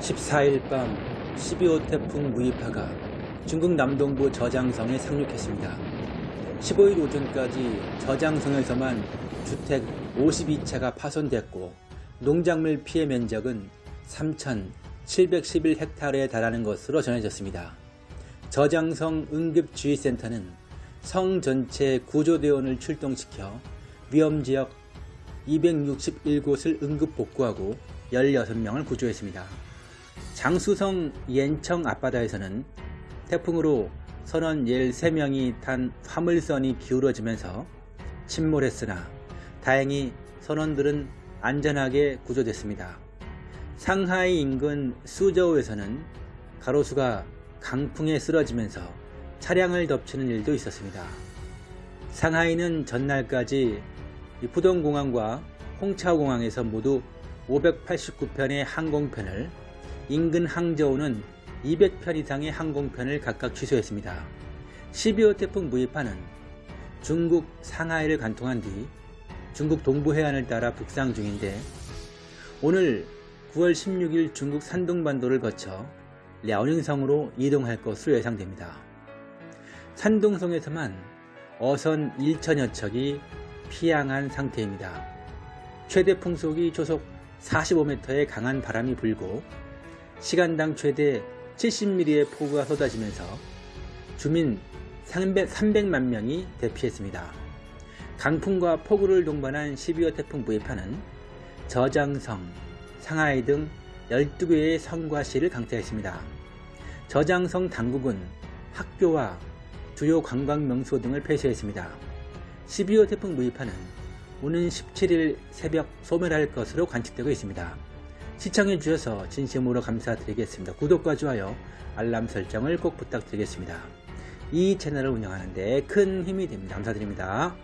14일 밤 12호 태풍 무이파가 중국 남동부 저장성에 상륙했습니다. 15일 오전까지 저장성에서만 주택 52채가 파손됐고 농작물 피해 면적은 3,711헥타르에 달하는 것으로 전해졌습니다. 저장성 응급주의센터는 성 전체 구조대원을 출동시켜 위험지역 261곳을 응급 복구하고 16명을 구조했습니다. 장수성 옌청 앞바다에서는 태풍으로 선원 13명이 탄 화물선이 기울어지면서 침몰했으나 다행히 선원들은 안전하게 구조됐습니다. 상하이 인근 수저우에서는 가로수가 강풍에 쓰러지면서 차량을 덮치는 일도 있었습니다. 상하이는 전날까지 푸동공항과 홍차오공항에서 모두 589편의 항공편을 인근 항저우는 200편 이상의 항공편을 각각 취소했습니다. 12호 태풍 무이파는 중국 상하이를 관통한 뒤 중국 동부 해안을 따라 북상 중인데 오늘 9월 16일 중국 산둥반도를 거쳐 랴오닝성으로 이동할 것으로 예상됩니다. 산둥성에서만 어선 1천여 척이 피양한 상태입니다. 최대 풍속이 초속 45m의 강한 바람이 불고 시간당 최대 70mm의 폭우가 쏟아지면서 주민 300만 명이 대피했습니다. 강풍과 폭우를 동반한 12호 태풍 무이파는 저장성, 상하이 등 12개의 성과 시를 강타했습니다. 저장성 당국은 학교와 주요 관광 명소 등을 폐쇄했습니다. 12호 태풍 무이파는 오는 17일 새벽 소멸할 것으로 관측되고 있습니다. 시청해 주셔서 진심으로 감사드리겠습니다. 구독과 좋아요, 알람 설정을 꼭 부탁드리겠습니다. 이 채널을 운영하는 데 큰 힘이 됩니다. 감사드립니다.